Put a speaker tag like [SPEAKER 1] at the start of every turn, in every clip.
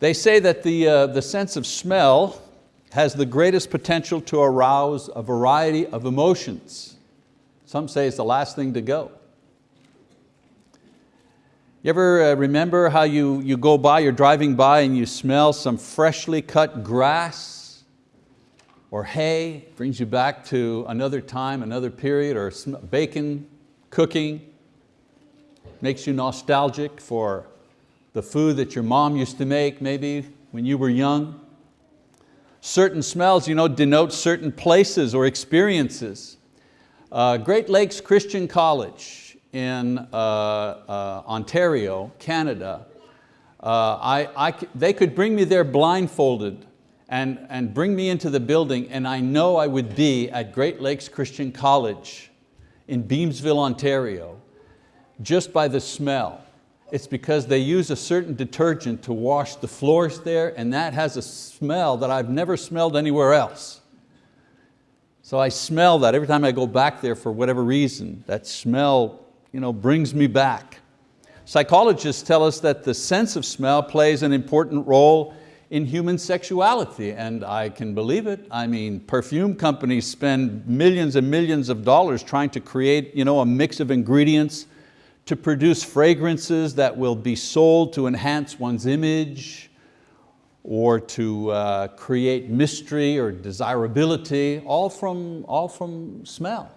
[SPEAKER 1] They say that the, uh, the sense of smell has the greatest potential to arouse a variety of emotions. Some say it's the last thing to go. You ever uh, remember how you, you go by, you're driving by and you smell some freshly cut grass or hay, brings you back to another time, another period, or bacon, cooking, makes you nostalgic for the food that your mom used to make maybe when you were young. Certain smells you know, denote certain places or experiences. Uh, Great Lakes Christian College in uh, uh, Ontario, Canada, uh, I, I, they could bring me there blindfolded and, and bring me into the building and I know I would be at Great Lakes Christian College in Beamsville, Ontario, just by the smell. It's because they use a certain detergent to wash the floors there and that has a smell that I've never smelled anywhere else. So I smell that every time I go back there for whatever reason. That smell you know, brings me back. Psychologists tell us that the sense of smell plays an important role in human sexuality, and I can believe it. I mean, perfume companies spend millions and millions of dollars trying to create you know, a mix of ingredients to produce fragrances that will be sold to enhance one's image or to uh, create mystery or desirability, all from, all from smell.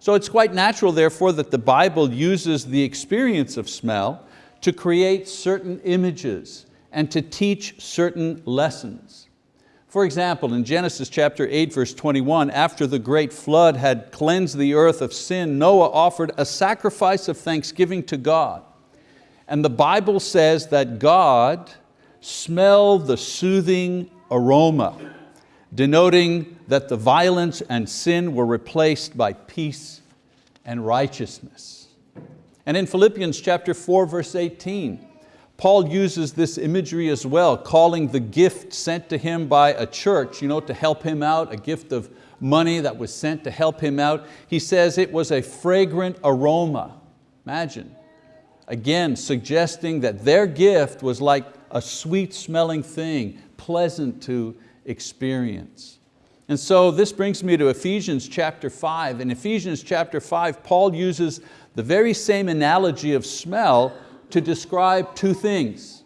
[SPEAKER 1] So it's quite natural therefore that the Bible uses the experience of smell to create certain images and to teach certain lessons. For example, in Genesis chapter 8, verse 21, after the great flood had cleansed the earth of sin, Noah offered a sacrifice of thanksgiving to God. And the Bible says that God smelled the soothing aroma, denoting that the violence and sin were replaced by peace and righteousness. And in Philippians chapter 4, verse 18, Paul uses this imagery as well, calling the gift sent to him by a church you know, to help him out, a gift of money that was sent to help him out. He says it was a fragrant aroma. Imagine. Again, suggesting that their gift was like a sweet smelling thing, pleasant to experience. And so this brings me to Ephesians chapter 5. In Ephesians chapter 5, Paul uses the very same analogy of smell to describe two things.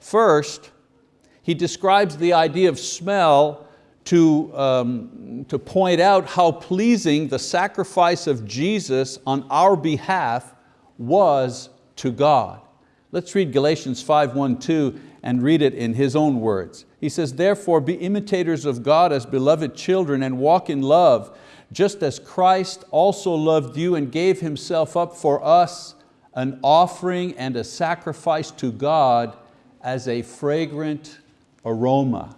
[SPEAKER 1] First, he describes the idea of smell to, um, to point out how pleasing the sacrifice of Jesus on our behalf was to God. Let's read Galatians 5, 1, 2 and read it in his own words. He says, therefore be imitators of God as beloved children and walk in love, just as Christ also loved you and gave Himself up for us, an offering and a sacrifice to God as a fragrant aroma.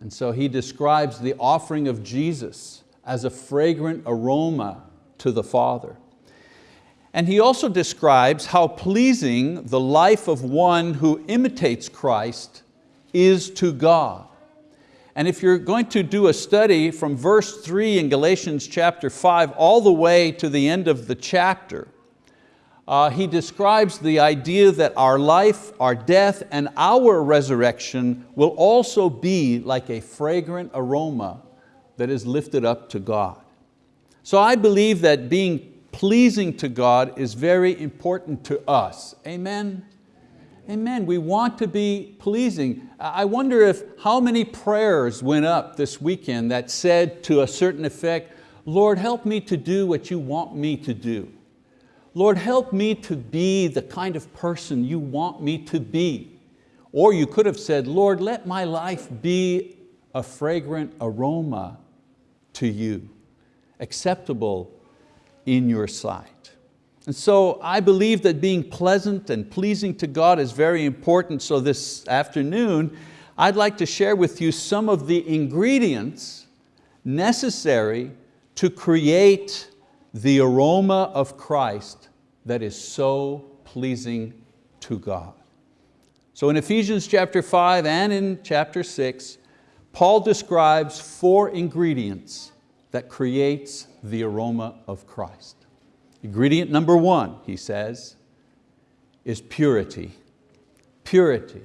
[SPEAKER 1] And so he describes the offering of Jesus as a fragrant aroma to the Father. And he also describes how pleasing the life of one who imitates Christ is to God. And if you're going to do a study from verse three in Galatians chapter five all the way to the end of the chapter, uh, he describes the idea that our life, our death, and our resurrection will also be like a fragrant aroma that is lifted up to God. So I believe that being pleasing to God is very important to us. Amen? Amen, we want to be pleasing. I wonder if how many prayers went up this weekend that said to a certain effect, Lord, help me to do what you want me to do. Lord, help me to be the kind of person you want me to be. Or you could have said, Lord, let my life be a fragrant aroma to you, acceptable in your sight. And so I believe that being pleasant and pleasing to God is very important. So this afternoon, I'd like to share with you some of the ingredients necessary to create the aroma of Christ that is so pleasing to God. So in Ephesians chapter five and in chapter six, Paul describes four ingredients that creates the aroma of Christ. Ingredient number one, he says, is purity. purity.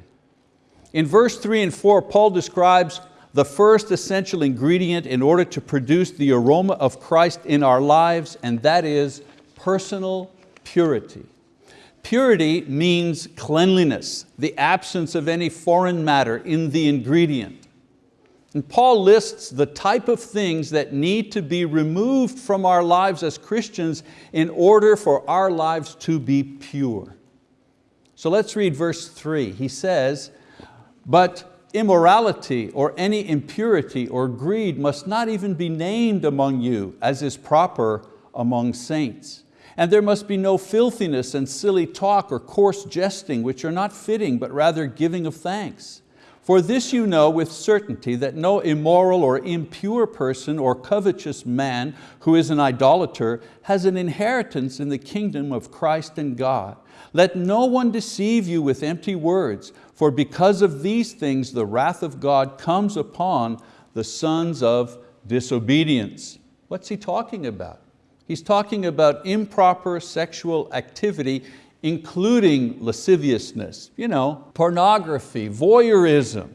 [SPEAKER 1] In verse three and four, Paul describes the first essential ingredient in order to produce the aroma of Christ in our lives, and that is personal purity. Purity means cleanliness, the absence of any foreign matter in the ingredient. And Paul lists the type of things that need to be removed from our lives as Christians in order for our lives to be pure. So let's read verse three. He says, but immorality or any impurity or greed must not even be named among you as is proper among saints. And there must be no filthiness and silly talk or coarse jesting which are not fitting but rather giving of thanks. For this you know with certainty that no immoral or impure person or covetous man who is an idolater has an inheritance in the kingdom of Christ and God. Let no one deceive you with empty words, for because of these things the wrath of God comes upon the sons of disobedience. What's he talking about? He's talking about improper sexual activity including lasciviousness, you know, pornography, voyeurism.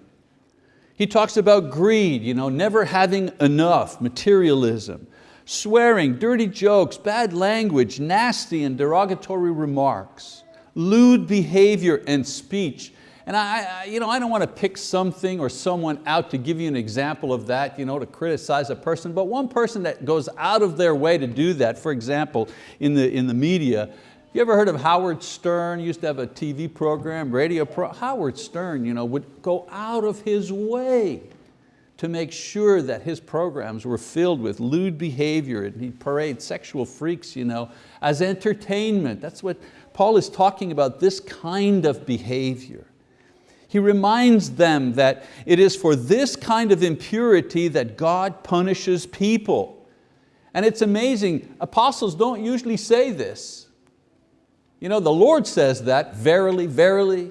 [SPEAKER 1] He talks about greed, you know, never having enough, materialism, swearing, dirty jokes, bad language, nasty and derogatory remarks, lewd behavior and speech, and I, you know, I don't want to pick something or someone out to give you an example of that, you know, to criticize a person, but one person that goes out of their way to do that, for example, in the, in the media, you ever heard of Howard Stern? Used to have a TV program, radio pro. Howard Stern you know, would go out of his way to make sure that his programs were filled with lewd behavior and he'd parade sexual freaks you know, as entertainment. That's what Paul is talking about, this kind of behavior. He reminds them that it is for this kind of impurity that God punishes people. And it's amazing, apostles don't usually say this. You know, the Lord says that, verily, verily,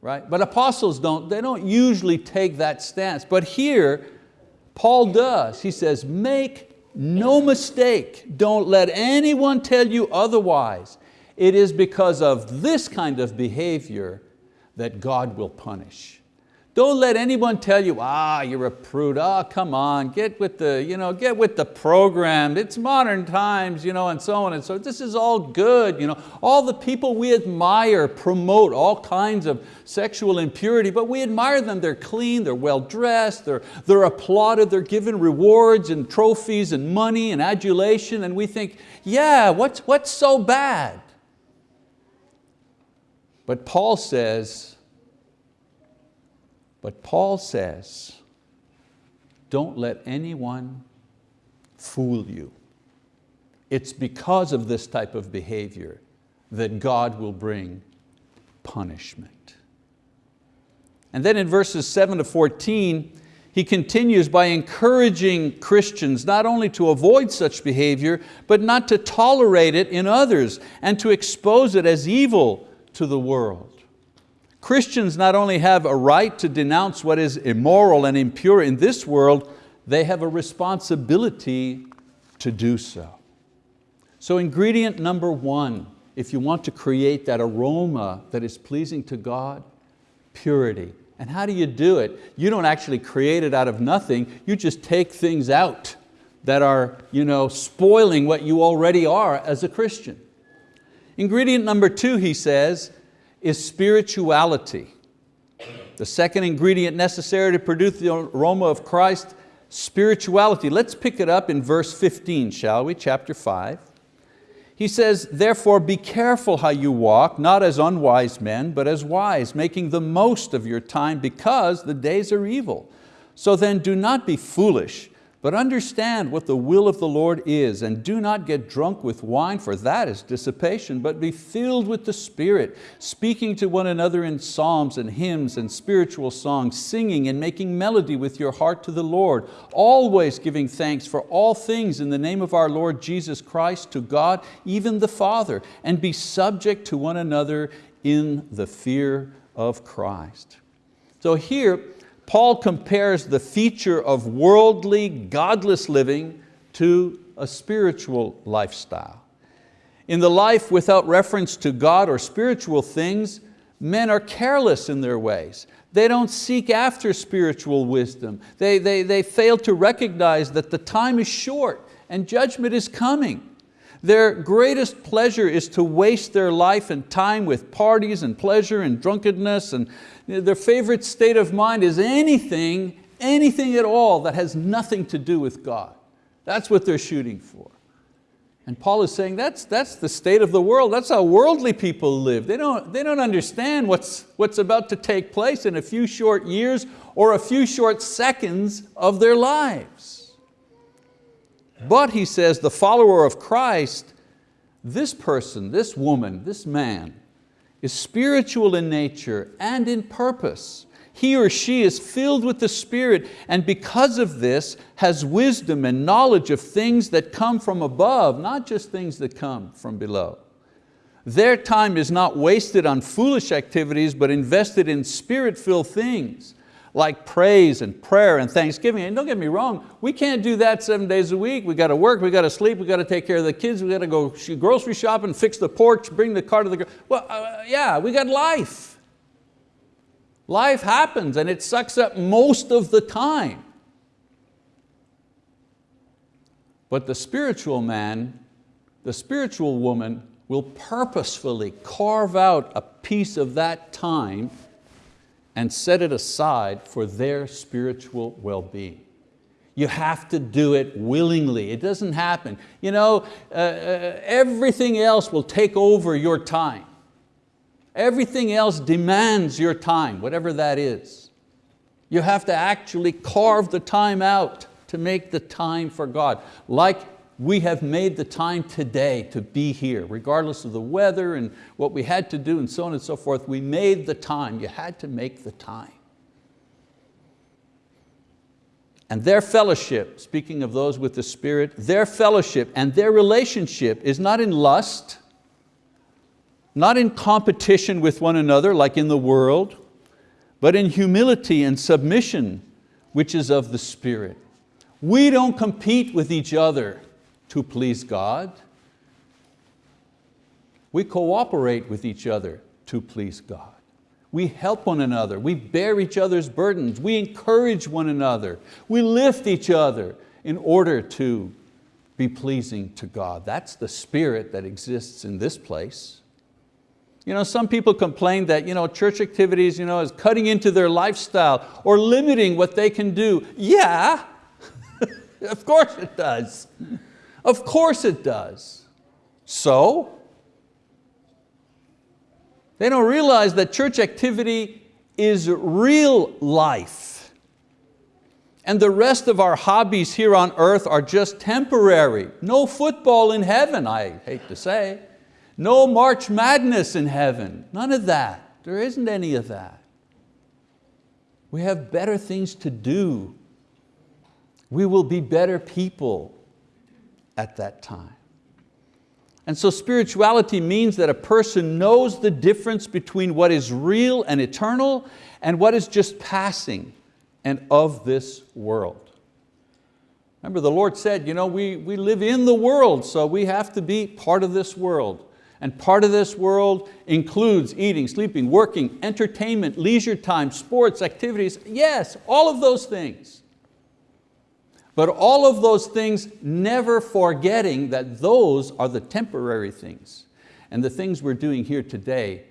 [SPEAKER 1] right? But apostles don't, they don't usually take that stance. But here, Paul does. He says, make no mistake, don't let anyone tell you otherwise. It is because of this kind of behavior that God will punish. Don't let anyone tell you, ah, you're a prude, ah, come on, get with the, you know, get with the program, it's modern times, you know, and so on and so This is all good. You know. All the people we admire promote all kinds of sexual impurity, but we admire them, they're clean, they're well dressed, they're, they're applauded, they're given rewards and trophies and money and adulation, and we think, yeah, what's, what's so bad? But Paul says, but Paul says, don't let anyone fool you. It's because of this type of behavior that God will bring punishment. And then in verses seven to 14, he continues by encouraging Christians not only to avoid such behavior, but not to tolerate it in others and to expose it as evil to the world. Christians not only have a right to denounce what is immoral and impure in this world, they have a responsibility to do so. So ingredient number one, if you want to create that aroma that is pleasing to God, purity. And how do you do it? You don't actually create it out of nothing, you just take things out that are you know, spoiling what you already are as a Christian. Ingredient number two, he says, is spirituality. The second ingredient necessary to produce the aroma of Christ, spirituality. Let's pick it up in verse 15, shall we, chapter five. He says, therefore be careful how you walk, not as unwise men, but as wise, making the most of your time because the days are evil. So then do not be foolish, but understand what the will of the Lord is, and do not get drunk with wine, for that is dissipation, but be filled with the Spirit, speaking to one another in psalms and hymns and spiritual songs, singing and making melody with your heart to the Lord, always giving thanks for all things in the name of our Lord Jesus Christ to God, even the Father, and be subject to one another in the fear of Christ. So here, Paul compares the feature of worldly, godless living to a spiritual lifestyle. In the life without reference to God or spiritual things, Men are careless in their ways. They don't seek after spiritual wisdom. They, they, they fail to recognize that the time is short and judgment is coming. Their greatest pleasure is to waste their life and time with parties and pleasure and drunkenness and their favorite state of mind is anything, anything at all that has nothing to do with God. That's what they're shooting for. And Paul is saying that's, that's the state of the world. That's how worldly people live. They don't, they don't understand what's, what's about to take place in a few short years or a few short seconds of their lives. But he says the follower of Christ, this person, this woman, this man, is spiritual in nature and in purpose he or she is filled with the Spirit and because of this has wisdom and knowledge of things that come from above, not just things that come from below. Their time is not wasted on foolish activities but invested in spirit-filled things like praise and prayer and thanksgiving. And don't get me wrong, we can't do that seven days a week. We got to work, we got to sleep, we got to take care of the kids, we got to go grocery shopping, fix the porch, bring the car to the, well, uh, yeah, we got life. Life happens and it sucks up most of the time. But the spiritual man, the spiritual woman will purposefully carve out a piece of that time and set it aside for their spiritual well-being. You have to do it willingly. It doesn't happen. You know, uh, uh, everything else will take over your time. Everything else demands your time, whatever that is. You have to actually carve the time out to make the time for God. Like we have made the time today to be here, regardless of the weather and what we had to do and so on and so forth. We made the time, you had to make the time. And their fellowship, speaking of those with the Spirit, their fellowship and their relationship is not in lust, not in competition with one another like in the world, but in humility and submission, which is of the Spirit. We don't compete with each other to please God. We cooperate with each other to please God. We help one another, we bear each other's burdens, we encourage one another, we lift each other in order to be pleasing to God. That's the spirit that exists in this place. You know, some people complain that you know, church activities you know, is cutting into their lifestyle or limiting what they can do. Yeah, of course it does. Of course it does. So? They don't realize that church activity is real life. And the rest of our hobbies here on earth are just temporary. No football in heaven, I hate to say. No March Madness in heaven, none of that. There isn't any of that. We have better things to do. We will be better people at that time. And so spirituality means that a person knows the difference between what is real and eternal and what is just passing and of this world. Remember the Lord said, you know, we, we live in the world, so we have to be part of this world. And part of this world includes eating, sleeping, working, entertainment, leisure time, sports, activities. Yes, all of those things. But all of those things never forgetting that those are the temporary things. And the things we're doing here today,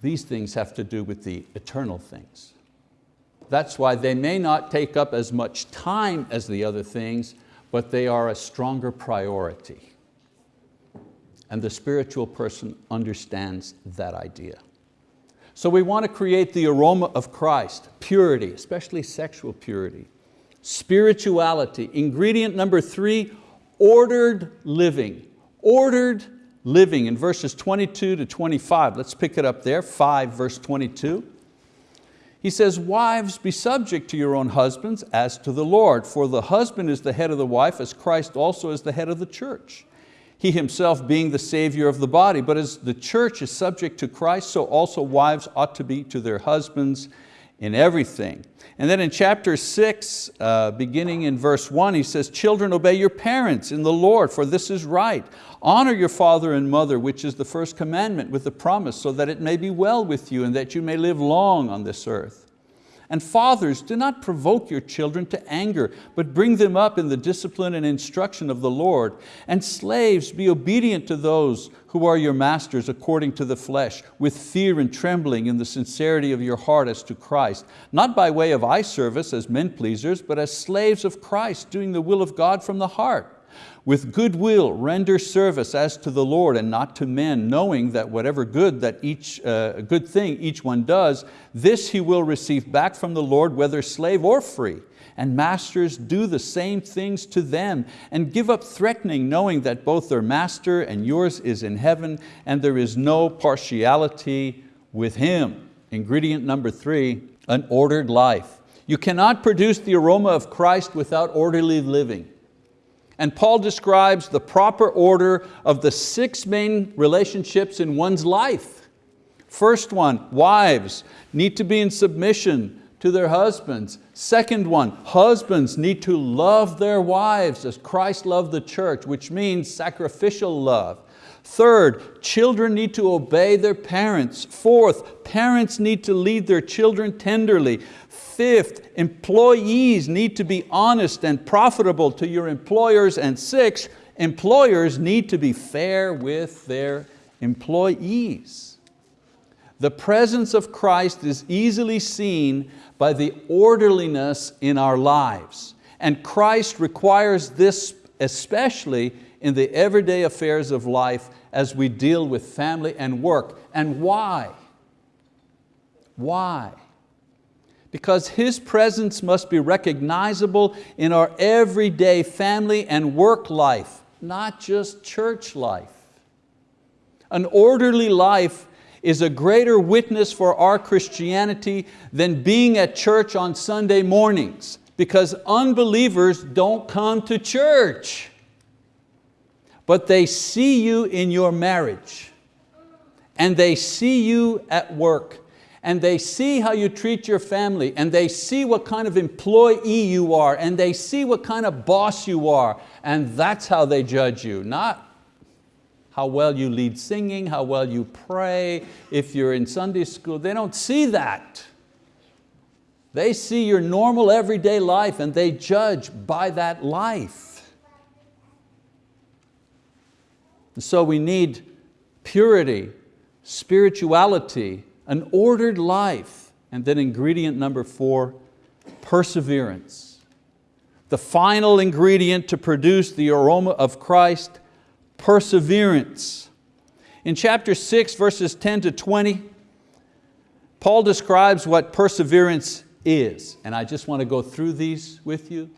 [SPEAKER 1] these things have to do with the eternal things. That's why they may not take up as much time as the other things, but they are a stronger priority and the spiritual person understands that idea. So we want to create the aroma of Christ, purity, especially sexual purity. Spirituality, ingredient number three, ordered living. Ordered living in verses 22 to 25. Let's pick it up there, 5 verse 22. He says, wives, be subject to your own husbands as to the Lord, for the husband is the head of the wife as Christ also is the head of the church he himself being the savior of the body. But as the church is subject to Christ, so also wives ought to be to their husbands in everything. And then in chapter six, uh, beginning in verse one, he says, children obey your parents in the Lord, for this is right. Honor your father and mother, which is the first commandment with the promise, so that it may be well with you and that you may live long on this earth. And fathers, do not provoke your children to anger, but bring them up in the discipline and instruction of the Lord. And slaves, be obedient to those who are your masters according to the flesh, with fear and trembling in the sincerity of your heart as to Christ, not by way of eye service as men pleasers, but as slaves of Christ, doing the will of God from the heart. With good will render service as to the Lord and not to men, knowing that whatever good, that each, uh, good thing each one does, this he will receive back from the Lord, whether slave or free. And masters do the same things to them and give up threatening, knowing that both their master and yours is in heaven and there is no partiality with Him. Ingredient number three, an ordered life. You cannot produce the aroma of Christ without orderly living. And Paul describes the proper order of the six main relationships in one's life. First one, wives need to be in submission to their husbands. Second one, husbands need to love their wives as Christ loved the church, which means sacrificial love. Third, children need to obey their parents. Fourth, parents need to lead their children tenderly. Fifth, employees need to be honest and profitable to your employers. And sixth, employers need to be fair with their employees. The presence of Christ is easily seen by the orderliness in our lives. And Christ requires this especially in the everyday affairs of life as we deal with family and work. And why? Why? Because His presence must be recognizable in our everyday family and work life, not just church life. An orderly life is a greater witness for our Christianity than being at church on Sunday mornings because unbelievers don't come to church but they see you in your marriage. And they see you at work. And they see how you treat your family. And they see what kind of employee you are. And they see what kind of boss you are. And that's how they judge you, not how well you lead singing, how well you pray, if you're in Sunday school, they don't see that. They see your normal everyday life and they judge by that life. So we need purity, spirituality, an ordered life, and then ingredient number four, perseverance. The final ingredient to produce the aroma of Christ, perseverance. In chapter six, verses 10 to 20, Paul describes what perseverance is, and I just want to go through these with you.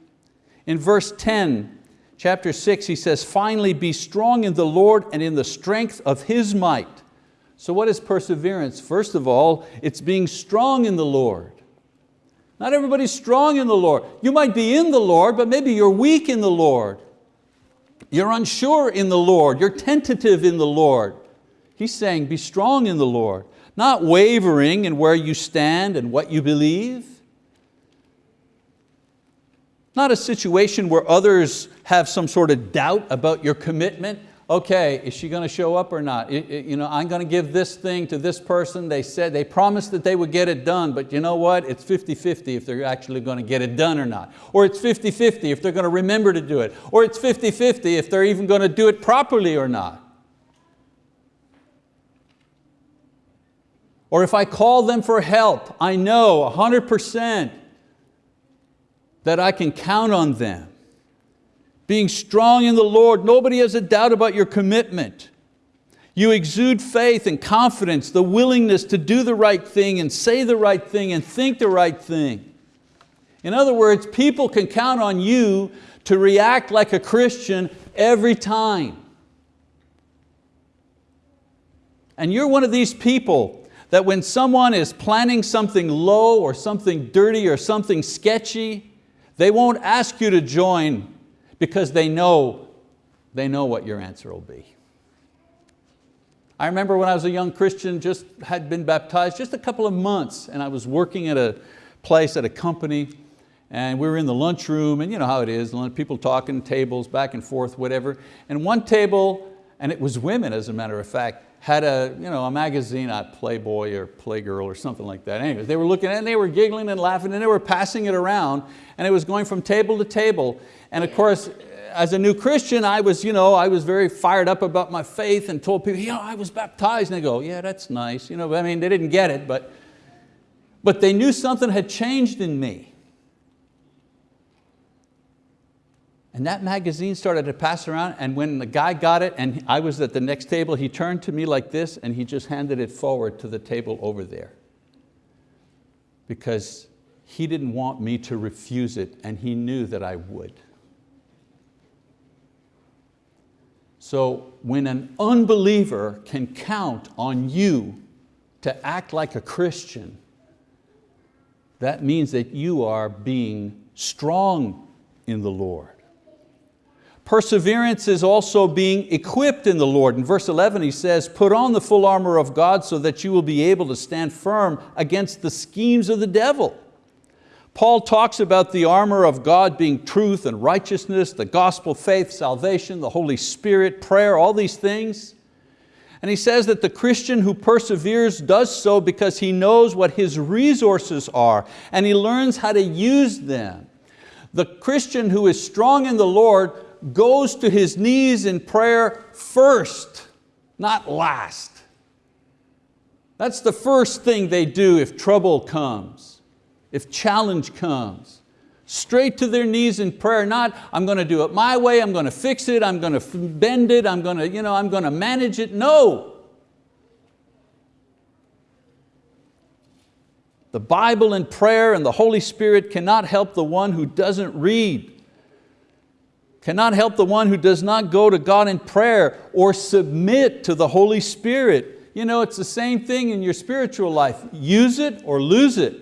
[SPEAKER 1] In verse 10, chapter six, he says, finally be strong in the Lord and in the strength of His might. So what is perseverance? First of all, it's being strong in the Lord. Not everybody's strong in the Lord. You might be in the Lord, but maybe you're weak in the Lord. You're unsure in the Lord. You're tentative in the Lord. He's saying be strong in the Lord, not wavering in where you stand and what you believe. Not a situation where others have some sort of doubt about your commitment. Okay, is she going to show up or not? You know, I'm going to give this thing to this person. They said, they promised that they would get it done, but you know what? It's 50-50 if they're actually going to get it done or not. Or it's 50-50 if they're going to remember to do it. Or it's 50-50 if they're even going to do it properly or not. Or if I call them for help, I know 100% that I can count on them. Being strong in the Lord, nobody has a doubt about your commitment. You exude faith and confidence, the willingness to do the right thing and say the right thing and think the right thing. In other words, people can count on you to react like a Christian every time. And you're one of these people that when someone is planning something low or something dirty or something sketchy, they won't ask you to join because they know, they know what your answer will be. I remember when I was a young Christian, just had been baptized just a couple of months and I was working at a place, at a company and we were in the lunchroom and you know how it is, people talking, tables back and forth, whatever. And one table, and it was women as a matter of fact, had a, you know, a magazine, a Playboy or Playgirl or something like that. Anyways, they were looking and they were giggling and laughing and they were passing it around and it was going from table to table. And of course, as a new Christian, I was, you know, I was very fired up about my faith and told people, yeah, I was baptized. And they go, yeah, that's nice. You know, I mean, they didn't get it, but, but they knew something had changed in me. And that magazine started to pass around and when the guy got it and I was at the next table, he turned to me like this and he just handed it forward to the table over there. Because he didn't want me to refuse it and he knew that I would. So when an unbeliever can count on you to act like a Christian, that means that you are being strong in the Lord. Perseverance is also being equipped in the Lord. In verse 11 he says, put on the full armor of God so that you will be able to stand firm against the schemes of the devil. Paul talks about the armor of God being truth and righteousness, the gospel, faith, salvation, the Holy Spirit, prayer, all these things. And he says that the Christian who perseveres does so because he knows what his resources are and he learns how to use them. The Christian who is strong in the Lord goes to his knees in prayer first, not last. That's the first thing they do if trouble comes, if challenge comes. Straight to their knees in prayer, not I'm going to do it my way, I'm going to fix it, I'm going to bend it, I'm going to, you know, I'm going to manage it. No. The Bible and prayer and the Holy Spirit cannot help the one who doesn't read cannot help the one who does not go to God in prayer or submit to the Holy Spirit. You know, it's the same thing in your spiritual life. Use it or lose it.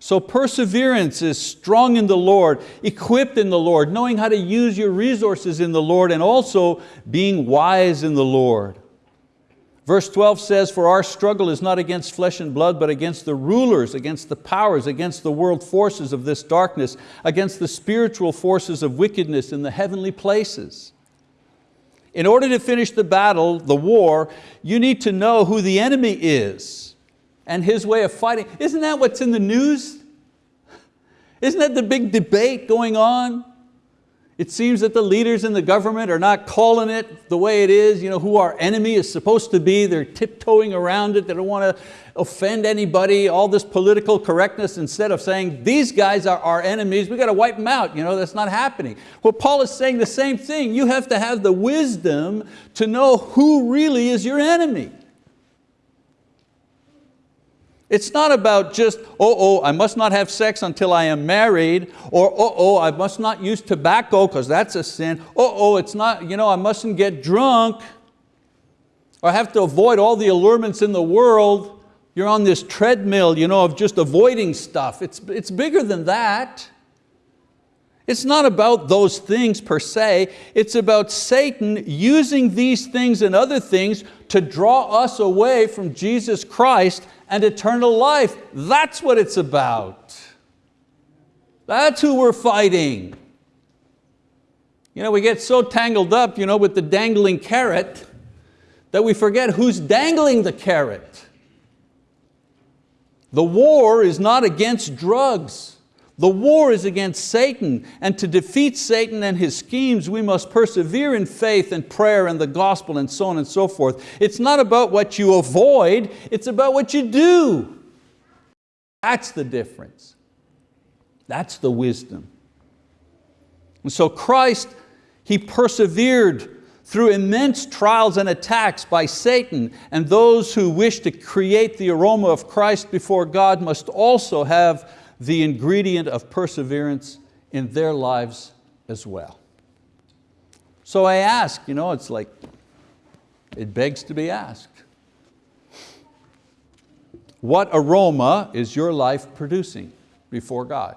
[SPEAKER 1] So perseverance is strong in the Lord, equipped in the Lord, knowing how to use your resources in the Lord and also being wise in the Lord. Verse 12 says, for our struggle is not against flesh and blood, but against the rulers, against the powers, against the world forces of this darkness, against the spiritual forces of wickedness in the heavenly places. In order to finish the battle, the war, you need to know who the enemy is and his way of fighting. Isn't that what's in the news? Isn't that the big debate going on? It seems that the leaders in the government are not calling it the way it is, you know, who our enemy is supposed to be. They're tiptoeing around it. They don't want to offend anybody, all this political correctness instead of saying, these guys are our enemies, we got to wipe them out. You know, that's not happening. Well, Paul is saying the same thing. You have to have the wisdom to know who really is your enemy. It's not about just, oh, oh, I must not have sex until I am married, or oh, oh, I must not use tobacco because that's a sin. Oh, oh, it's not, you know, I mustn't get drunk, or I have to avoid all the allurements in the world. You're on this treadmill you know, of just avoiding stuff. It's, it's bigger than that. It's not about those things per se, it's about Satan using these things and other things to draw us away from Jesus Christ and eternal life. That's what it's about. That's who we're fighting. You know, we get so tangled up you know, with the dangling carrot that we forget who's dangling the carrot. The war is not against drugs. The war is against Satan, and to defeat Satan and his schemes, we must persevere in faith and prayer and the gospel and so on and so forth. It's not about what you avoid, it's about what you do. That's the difference. That's the wisdom. And so Christ, He persevered through immense trials and attacks by Satan, and those who wish to create the aroma of Christ before God must also have the ingredient of perseverance in their lives as well. So I ask, you know, it's like, it begs to be asked. What aroma is your life producing before God?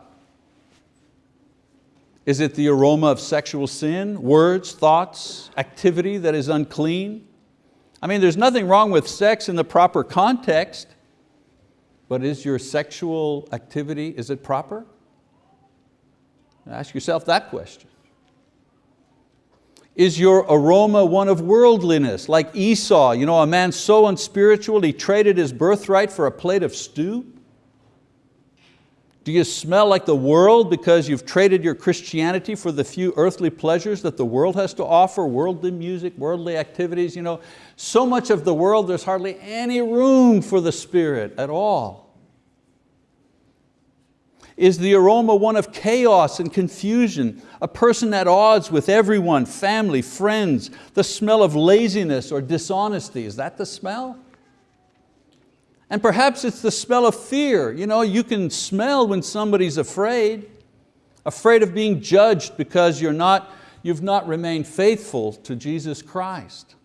[SPEAKER 1] Is it the aroma of sexual sin, words, thoughts, activity that is unclean? I mean, there's nothing wrong with sex in the proper context, but is your sexual activity, is it proper? Ask yourself that question. Is your aroma one of worldliness, like Esau, you know, a man so unspiritual he traded his birthright for a plate of stew? Do you smell like the world because you've traded your Christianity for the few earthly pleasures that the world has to offer, worldly music, worldly activities? You know, so much of the world, there's hardly any room for the Spirit at all. Is the aroma one of chaos and confusion, a person at odds with everyone, family, friends, the smell of laziness or dishonesty, is that the smell? And perhaps it's the smell of fear. You, know, you can smell when somebody's afraid, afraid of being judged because you're not, you've not remained faithful to Jesus Christ.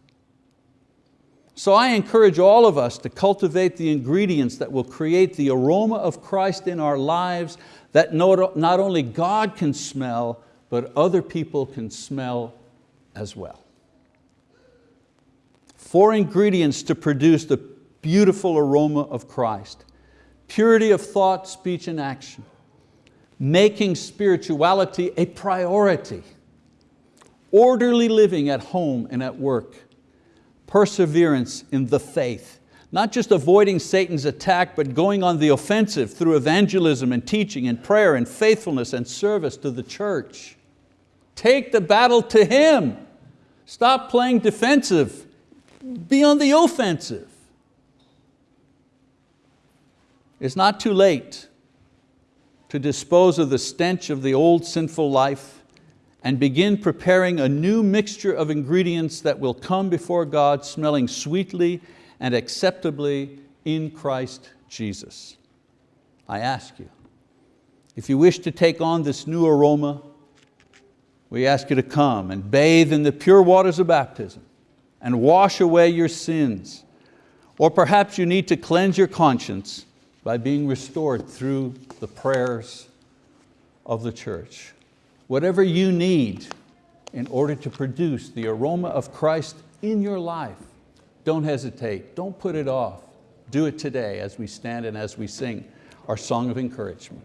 [SPEAKER 1] So I encourage all of us to cultivate the ingredients that will create the aroma of Christ in our lives that not only God can smell, but other people can smell as well. Four ingredients to produce the beautiful aroma of Christ. Purity of thought, speech, and action. Making spirituality a priority. Orderly living at home and at work perseverance in the faith. Not just avoiding Satan's attack, but going on the offensive through evangelism and teaching and prayer and faithfulness and service to the church. Take the battle to Him. Stop playing defensive. Be on the offensive. It's not too late to dispose of the stench of the old sinful life and begin preparing a new mixture of ingredients that will come before God smelling sweetly and acceptably in Christ Jesus. I ask you, if you wish to take on this new aroma, we ask you to come and bathe in the pure waters of baptism and wash away your sins. Or perhaps you need to cleanse your conscience by being restored through the prayers of the church whatever you need in order to produce the aroma of Christ in your life, don't hesitate, don't put it off. Do it today as we stand and as we sing our song of encouragement.